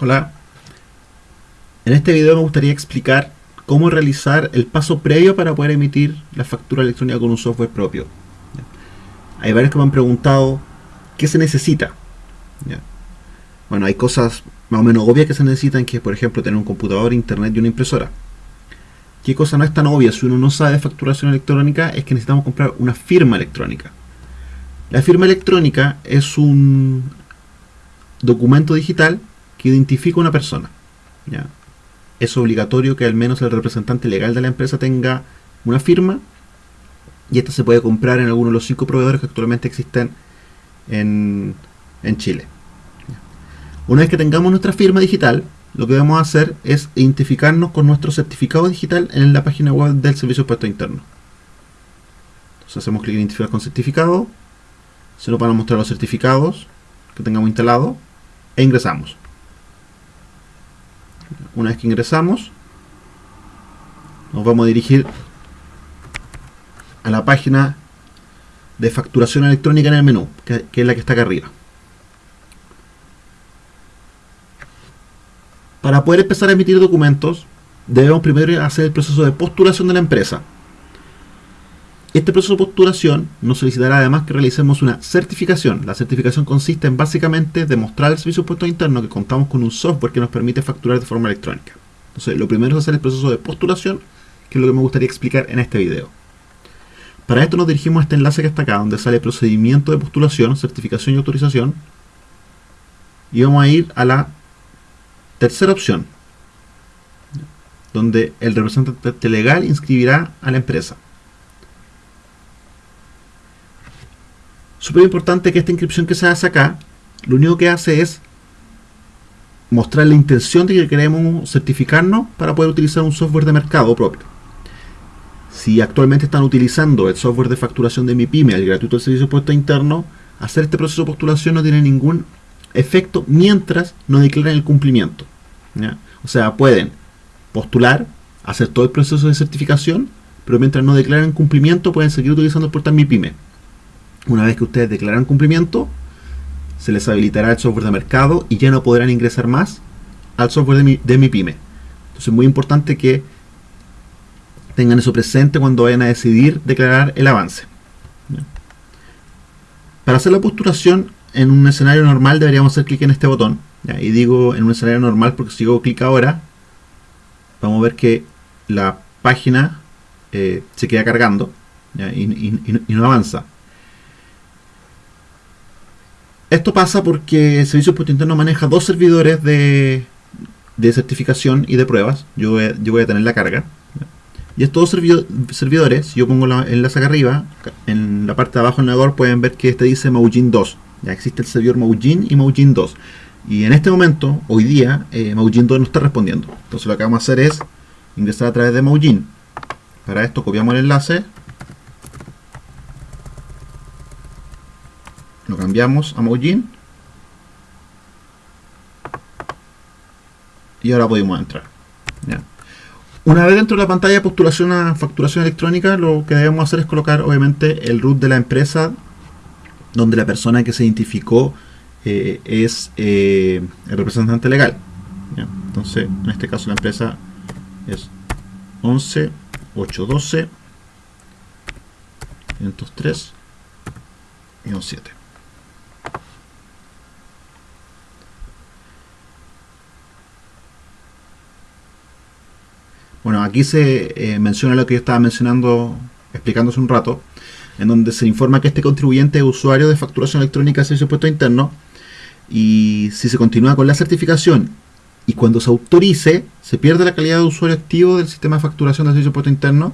Hola. En este video me gustaría explicar cómo realizar el paso previo para poder emitir la factura electrónica con un software propio. Hay varios que me han preguntado qué se necesita. Bueno, hay cosas más o menos obvias que se necesitan, que es por ejemplo tener un computador, internet y una impresora. ¿Qué cosa no es tan obvia si uno no sabe de facturación electrónica? Es que necesitamos comprar una firma electrónica. La firma electrónica es un documento digital que identifica a una persona. Es obligatorio que al menos el representante legal de la empresa tenga una firma y esta se puede comprar en alguno de los cinco proveedores que actualmente existen en, Chile. Una vez que tengamos nuestra firma digital, lo que debemos hacer es identificarnos con nuestro certificado digital en la página web del Servicio de Interno. Entonces hacemos clic en identificar con certificado, se nos van a mostrar los certificados que tengamos instalados e ingresamos. Una vez que ingresamos, nos vamos a dirigir a la página de facturación electrónica en el menú, que, es la que está acá arriba. Para poder empezar a emitir documentos, debemos primero hacer el proceso de postulación de la empresa. Este proceso de postulación nos solicitará además que realicemos una certificación. La certificación consiste en básicamente demostrar al servicio de puesto interno que contamos con un software que nos permite facturar de forma electrónica. Entonces, lo primero es hacer el proceso de postulación, que es lo que me gustaría explicar en este video. Para esto nos dirigimos a este enlace que está acá, donde sale procedimiento de postulación, certificación y autorización. Y vamos a ir a la tercera opción, donde el representante legal inscribirá a la empresa. Súper importante que esta inscripción que se hace acá, lo único que hace es mostrar la intención de que queremos certificarnos para poder utilizar un software de mercado propio. Si actualmente están utilizando el software de facturación de mi pyme, el gratuito del servicio puesto interno, hacer este proceso de postulación no tiene ningún efecto mientras no declaren el cumplimiento. O sea, pueden postular, hacer todo el proceso de certificación, pero mientras no declaren cumplimiento pueden seguir utilizando el portal Mi Pyme. Una vez que ustedes declaran cumplimiento, se les habilitará el software de mercado y ya no podrán ingresar más al software de mi, de mi pyme. Entonces es muy importante que tengan eso presente cuando vayan a decidir declarar el avance. Para hacer la postulación en un escenario normal deberíamos hacer clic en este botón. Y digo en un escenario normal porque si hago clic ahora, vamos a ver que la página eh, se queda cargando y no avanza. Esto pasa porque el Servicio Puesto Interno maneja dos servidores de, certificación y de pruebas. Yo voy, a, tener la carga. Y estos dos servidores, si yo pongo la enlace acá arriba, en la parte de abajo del navegador pueden ver que este dice Maujin 2. Ya existe el servidor Maujin y Maujin 2. Y en este momento, hoy día, eh, Maujin 2 no está respondiendo. Entonces lo que vamos a hacer es ingresar a través de Maujin. Para esto copiamos el enlace, cambiamos a Mojin y ahora podemos entrar. Una vez dentro de la pantalla de postulación a facturación electrónica lo que debemos hacer es colocar obviamente el root de la empresa donde la persona que se identificó eh, es eh, el representante legal. Entonces en este caso la empresa es 11 812 503 y 17 Bueno, aquí se eh, menciona lo que yo estaba mencionando, explicando hace un rato, en donde se informa que este contribuyente es usuario de facturación electrónica de servicio puesto interno y si se continúa con la certificación y cuando se autorice, se pierde la calidad de usuario activo del sistema de facturación de servicio puesto interno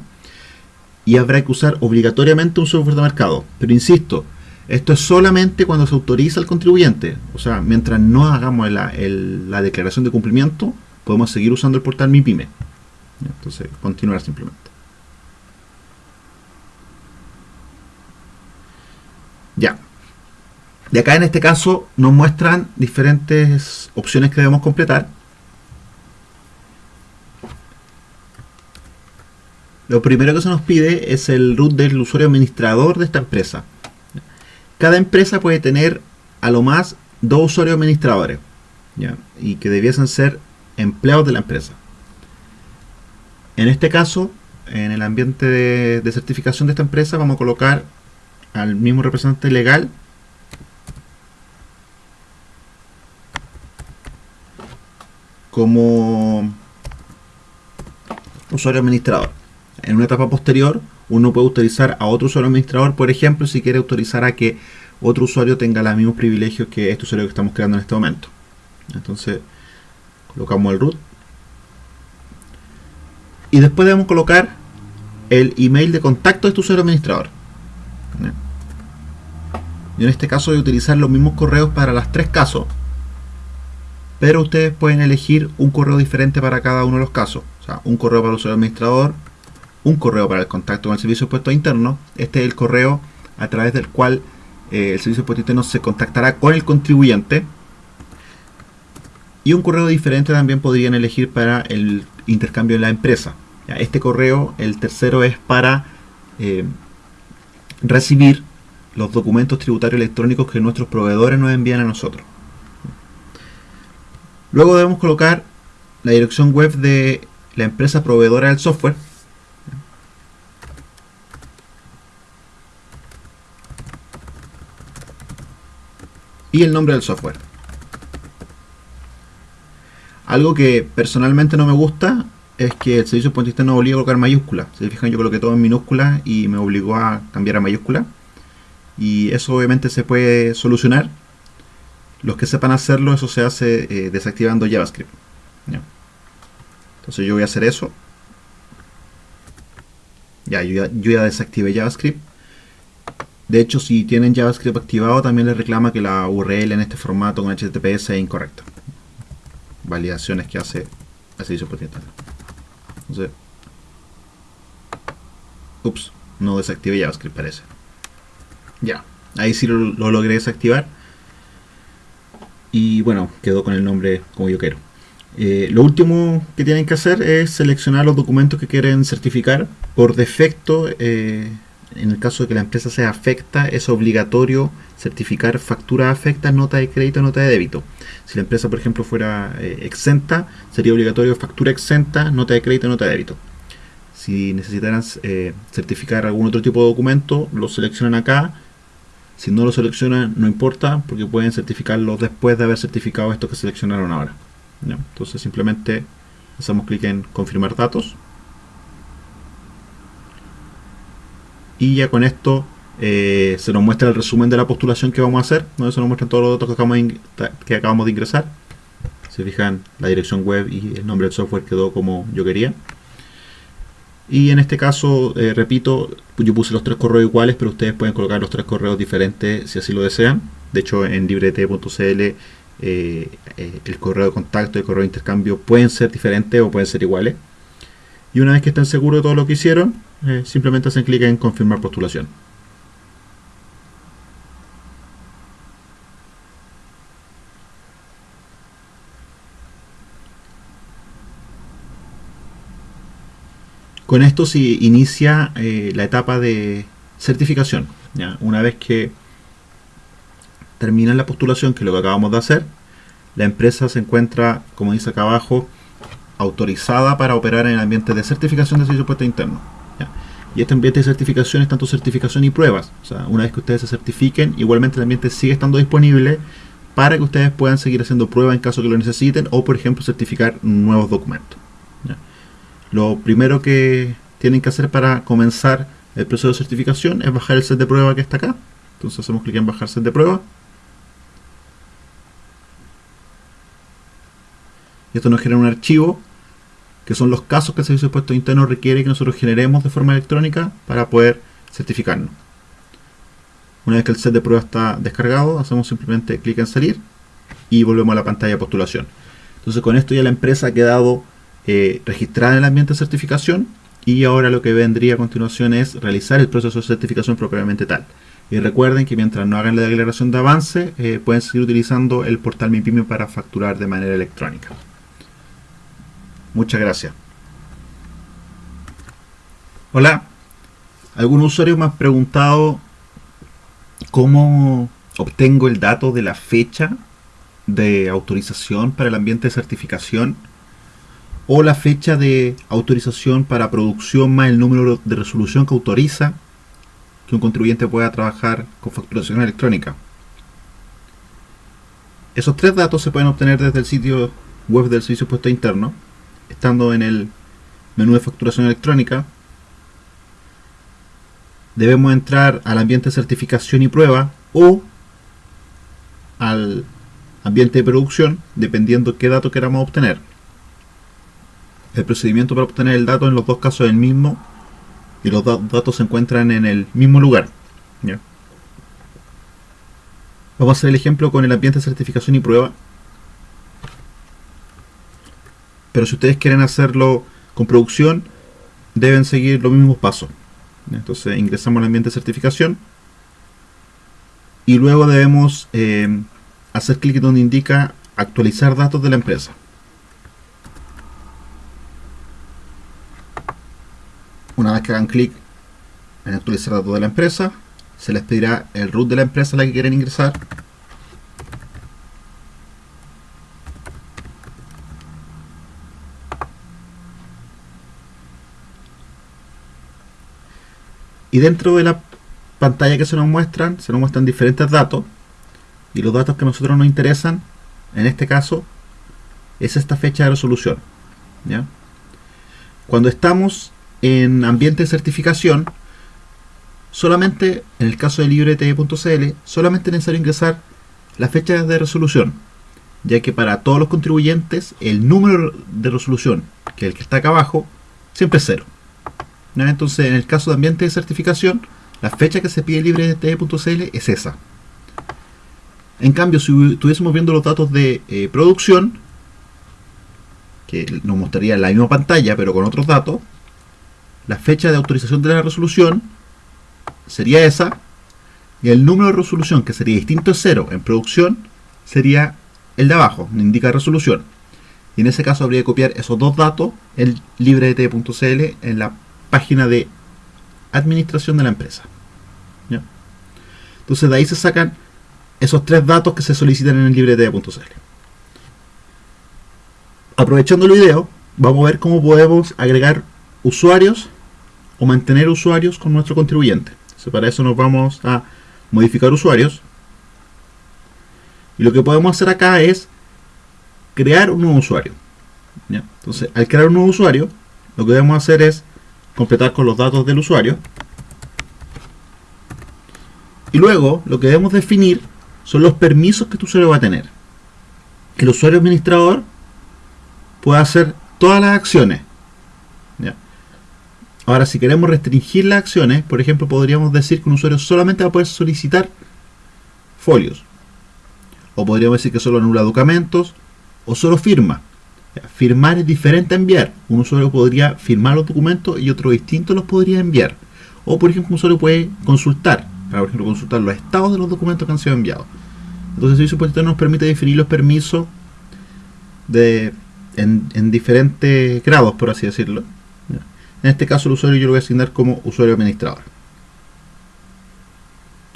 y habrá que usar obligatoriamente un software de mercado. Pero insisto, esto es solamente cuando se autoriza al contribuyente. O sea, mientras no hagamos la, la declaración de cumplimiento, podemos seguir usando el portal Mi Pyme. Entonces, continuar simplemente. Ya. De acá en este caso nos muestran diferentes opciones que debemos completar. Lo primero que se nos pide es el root del usuario administrador de esta empresa. Cada empresa puede tener a lo más dos usuarios administradores. ¿ya? y que debiesen ser empleados de la empresa. En este caso, en el ambiente de, certificación de esta empresa, vamos a colocar al mismo representante legal como usuario administrador. En una etapa posterior, uno puede autorizar a otro usuario administrador, por ejemplo, si quiere autorizar a que otro usuario tenga los mismos privilegios que este usuario que estamos creando en este momento. Entonces, colocamos el root. Y después debemos colocar el email de contacto de este usuario administrador. Yo en este caso voy a utilizar los mismos correos para los tres casos, pero ustedes pueden elegir un correo diferente para cada uno de los casos. O sea, un correo para el usuario administrador, un correo para el contacto con el servicio de puesto interno. Este es el correo a través del cual eh, el servicio de puesto interno se contactará con el contribuyente. Y un correo diferente también podrían elegir para el intercambio en la empresa. Este correo, el tercero, es para eh, recibir los documentos tributarios electrónicos que nuestros proveedores nos envían a nosotros. Luego debemos colocar la dirección web de la empresa proveedora del software. Y el nombre del software. Algo que personalmente no me gusta es que el servicio puente no obliga a colocar mayúsculas. Se fijan, yo coloqué todo en minúsculas y me obligó a cambiar a mayúscula. Y eso obviamente se puede solucionar los que sepan hacerlo, eso se hace eh, desactivando JavaScript. Entonces yo voy a hacer eso. Ya yo, ya, desactivé JavaScript. De hecho, si tienen JavaScript activado, también les reclama que la URL en este formato con HTTPS es incorrecta. Validaciones que hace el servicio propietario. Entonces, ups, no desactivé JavaScript parece. Ya, ahí sí lo logré desactivar y bueno, quedó con el nombre como yo quiero. Eh, lo último que tienen que hacer es seleccionar los documentos que quieren certificar. Por defecto, eh, en el caso de que la empresa sea afecta, es obligatorio certificar factura afecta, nota de crédito, nota de débito. Si la empresa, por ejemplo, fuera eh, exenta, sería obligatorio factura exenta, nota de crédito, nota de débito. Si necesitaran certificar algún otro tipo de documento, lo seleccionan acá si no lo seleccionan, no importa, porque pueden certificarlo después de haber certificado esto que seleccionaron ahora. Entonces simplemente hacemos clic en confirmar datos. Y ya con esto eh, se nos muestra el resumen de la postulación que vamos a hacer, donde se nos muestran todos los datos que acabamos, de, que acabamos de ingresar. Se fijan, la dirección web y el nombre del software quedó como yo quería. Y en este caso, eh, repito, yo puse los tres correos iguales, pero ustedes pueden colocar los tres correos diferentes si así lo desean. De hecho, en librete.cl eh, eh, el correo de contacto y el correo de intercambio pueden ser diferentes o pueden ser iguales. Y una vez que estén seguros de todo lo que hicieron, simplemente hacen clic en confirmar postulación. Con esto se inicia eh, la etapa de certificación. Una vez que termina la postulación, que es lo que acabamos de hacer, la empresa se encuentra, como dice acá abajo, autorizada para operar en el ambiente de certificación de servicio puesto interno. Y este ambiente de certificación es tanto certificación y pruebas. O sea, una vez que ustedes se certifiquen, igualmente el ambiente sigue estando disponible para que ustedes puedan seguir haciendo pruebas en caso que lo necesiten o, por ejemplo, certificar nuevos documentos. Lo primero que tienen que hacer para comenzar el proceso de certificación es bajar el set de prueba que está acá. Entonces hacemos clic en bajar set de prueba. Y esto nos genera un archivo que son los casos que el servicio de puesto interno requiere que nosotros generemos de forma electrónica para poder certificarnos. Una vez que el set de prueba está descargado, hacemos simplemente clic en salir y volvemos a la pantalla de postulación. Entonces con esto ya la empresa ha quedado eh, registrada en el ambiente de certificación y ahora lo que vendría a continuación es realizar el proceso de certificación propiamente tal. Y recuerden que mientras no hagan la declaración de avance, eh, pueden seguir utilizando el portal MiPyme para facturar de manera electrónica. Muchas gracias. Hola. Algún usuario me ha preguntado cómo obtengo el dato de la fecha de autorización para el ambiente de certificación o la fecha de autorización para producción más el número de resolución que autoriza que un contribuyente pueda trabajar con facturación electrónica. Esos tres datos se pueden obtener desde el sitio web del Servicio Puesto Interno, estando en el menú de facturación electrónica. Debemos entrar al ambiente de certificación y prueba o al ambiente de producción, dependiendo qué dato queramos obtener. El procedimiento para obtener el dato en los dos casos es el mismo y los datos se encuentran en el mismo lugar. Vamos a hacer el ejemplo con el ambiente de certificación y prueba. Pero si ustedes quieren hacerlo con producción, deben seguir los mismos pasos. Entonces ingresamos al ambiente de certificación y luego debemos eh, hacer clic donde indica actualizar datos de la empresa. Una vez que hagan clic en actualizar datos de la empresa, se les pedirá el root de la empresa a la que quieren ingresar. Y dentro de la pantalla que se nos muestran, se nos muestran diferentes datos. Y los datos que a nosotros nos interesan, en este caso, es esta fecha de resolución. Cuando estamos en ambiente de certificación, solamente en el caso de librete.cl, solamente es necesario ingresar la fecha de resolución, ya que para todos los contribuyentes el número de resolución, que es el que está acá abajo, siempre es cero. Entonces, en el caso de ambiente de certificación, la fecha que se pide librete.cl es esa. En cambio, si estuviésemos viendo los datos de eh, producción, que nos mostraría la misma pantalla pero con otros datos, la fecha de autorización de la resolución sería esa, y el número de resolución, que sería distinto de cero en producción, sería el de abajo, indica resolución. Y en ese caso habría que copiar esos dos datos en librete.cl en la página de administración de la empresa. Entonces de ahí se sacan esos tres datos que se solicitan en el librete.cl. Aprovechando el video, vamos a ver cómo podemos agregar usuarios o mantener usuarios con nuestro contribuyente. para eso nos vamos a modificar usuarios. Y lo que podemos hacer acá es crear un nuevo usuario. Entonces, al crear un nuevo usuario, lo que debemos hacer es completar con los datos del usuario. Y luego, lo que debemos definir son los permisos que tu usuario va a tener. El usuario administrador pueda hacer todas las acciones Ahora, si queremos restringir las acciones, por ejemplo, podríamos decir que un usuario solamente va a poder solicitar folios. O podríamos decir que solo anula documentos o solo firma. Firmar es diferente a enviar. Un usuario podría firmar los documentos y otro distinto los podría enviar. O, por ejemplo, un usuario puede consultar. Para, por ejemplo, consultar los estados de los documentos que han sido enviados. Entonces, el servicio nos permite definir los permisos de, en diferentes grados, por así decirlo. En este caso el usuario yo lo voy a asignar como usuario administrador.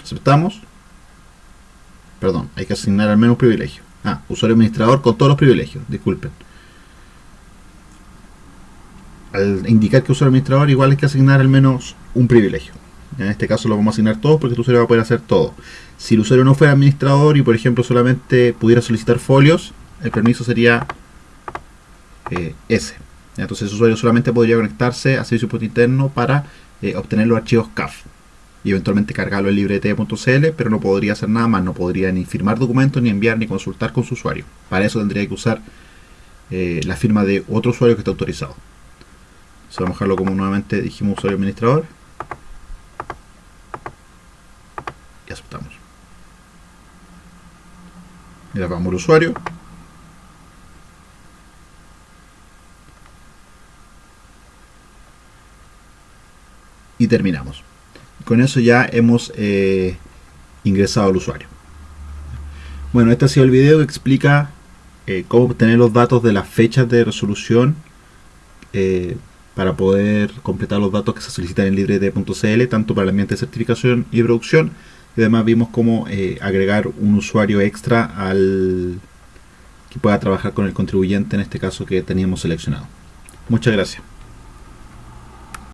Aceptamos. Perdón, hay que asignar al menos privilegio. Ah, usuario administrador con todos los privilegios, disculpen. Al indicar que usuario administrador igual hay que asignar al menos un privilegio. En este caso lo vamos a asignar todos porque el usuario va a poder hacer todo. Si el usuario no fuera administrador y por ejemplo solamente pudiera solicitar folios, el permiso sería eh, ese. Entonces el usuario solamente podría conectarse a servicio interno para eh, obtener los archivos CAF y eventualmente cargarlo en librete.cl, pero no podría hacer nada más, no podría ni firmar documentos, ni enviar, ni consultar con su usuario. Para eso tendría que usar eh, la firma de otro usuario que esté autorizado. Vamos a dejarlo como nuevamente dijimos usuario administrador. Y aceptamos. Y vamos al usuario. y terminamos. Con eso ya hemos eh, ingresado al usuario. Bueno, este ha sido el video que explica eh, cómo obtener los datos de las fechas de resolución eh, para poder completar los datos que se solicitan en librete.cl, tanto para el ambiente de certificación y producción. Y además vimos cómo agregar un usuario extra al que pueda trabajar con el contribuyente en este caso que teníamos seleccionado. Muchas gracias.